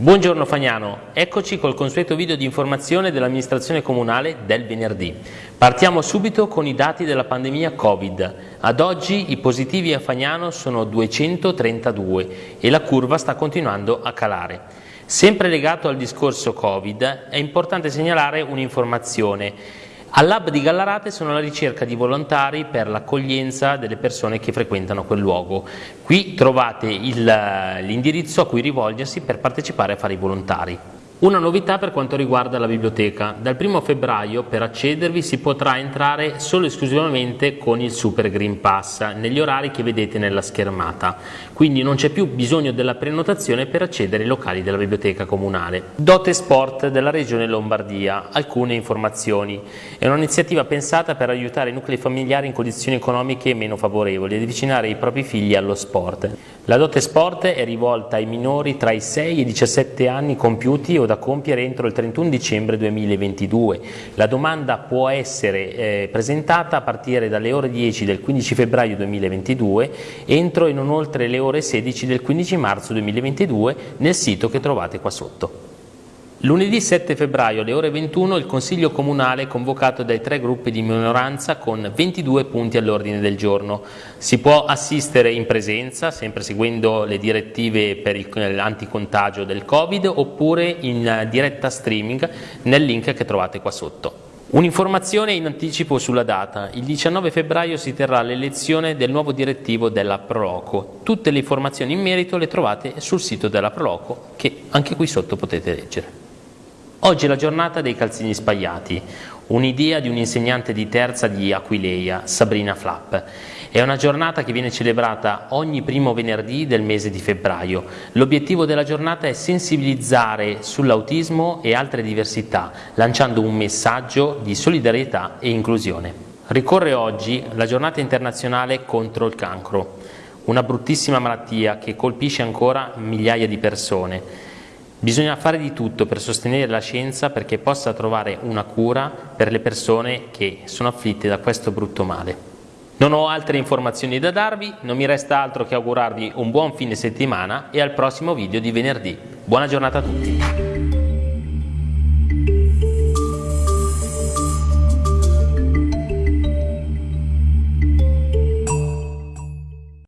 Buongiorno Fagnano, eccoci col consueto video di informazione dell'amministrazione comunale del venerdì. Partiamo subito con i dati della pandemia Covid. Ad oggi i positivi a Fagnano sono 232 e la curva sta continuando a calare. Sempre legato al discorso Covid è importante segnalare un'informazione All'Hub di Gallarate sono alla ricerca di volontari per l'accoglienza delle persone che frequentano quel luogo. Qui trovate l'indirizzo a cui rivolgersi per partecipare a fare i volontari. Una novità per quanto riguarda la biblioteca. Dal 1 febbraio per accedervi si potrà entrare solo e esclusivamente con il Super Green Pass negli orari che vedete nella schermata. Quindi non c'è più bisogno della prenotazione per accedere ai locali della biblioteca comunale. Dote Sport della Regione Lombardia. Alcune informazioni. È un'iniziativa pensata per aiutare i nuclei familiari in condizioni economiche meno favorevoli ed avvicinare i propri figli allo sport. La Dote Sport è rivolta ai minori tra i 6 e i 17 anni compiuti o da compiere entro il 31 dicembre 2022. La domanda può essere eh, presentata a partire dalle ore 10 del 15 febbraio 2022 entro e non oltre le ore 16 del 15 marzo 2022 nel sito che trovate qua sotto. Lunedì 7 febbraio alle ore 21 il Consiglio Comunale è convocato dai tre gruppi di minoranza con 22 punti all'ordine del giorno. Si può assistere in presenza, sempre seguendo le direttive per l'anticontagio del Covid, oppure in diretta streaming nel link che trovate qua sotto. Un'informazione in anticipo sulla data. Il 19 febbraio si terrà l'elezione del nuovo direttivo della Proloco. Tutte le informazioni in merito le trovate sul sito della Proloco che anche qui sotto potete leggere. Oggi è la giornata dei calzini spagliati, un'idea di un'insegnante di terza di Aquileia, Sabrina Flapp. È una giornata che viene celebrata ogni primo venerdì del mese di febbraio. L'obiettivo della giornata è sensibilizzare sull'autismo e altre diversità, lanciando un messaggio di solidarietà e inclusione. Ricorre oggi la giornata internazionale contro il cancro, una bruttissima malattia che colpisce ancora migliaia di persone. Bisogna fare di tutto per sostenere la scienza perché possa trovare una cura per le persone che sono afflitte da questo brutto male. Non ho altre informazioni da darvi, non mi resta altro che augurarvi un buon fine settimana e al prossimo video di venerdì. Buona giornata a tutti!